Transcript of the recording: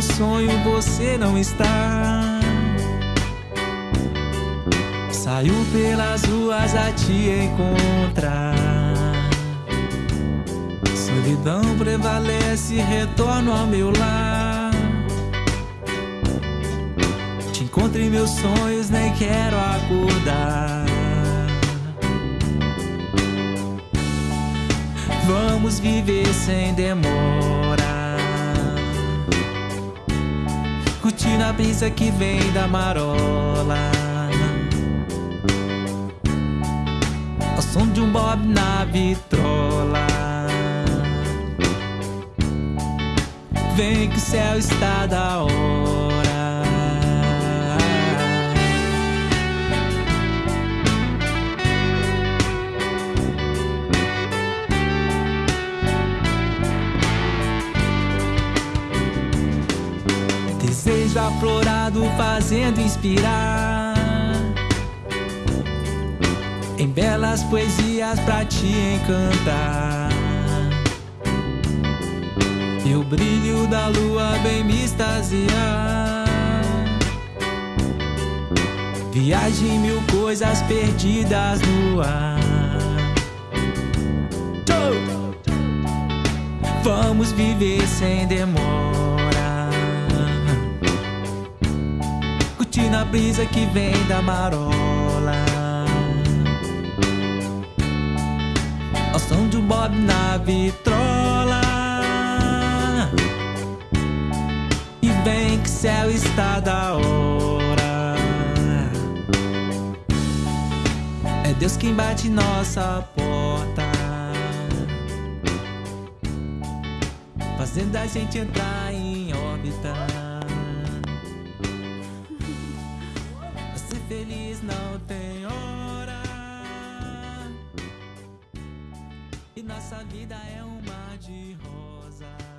meu sonho você não está. Saiu pelas ruas a te encontrar. Solidão prevalece, retorno ao meu lar. Te encontro em meus sonhos, nem quero acordar. Vamos viver sem demora. Curtindo a brisa que vem da marola. Ao som de um bob na vitrola. Vem que o céu está da hora. Desejo aflorado fazendo inspirar Em belas poesias pra te encantar. E o brilho da lua bem me extasiar. Viagem mil coisas perdidas no ar. Vamos viver sem demora A brisa que vem da marola. Ao som de um bob na vitrola. E vem que céu está da hora. É Deus quem bate nossa porta. Fazendo a gente entrar em órbita feliz não tem hora. E nossa vida é um mar de rosa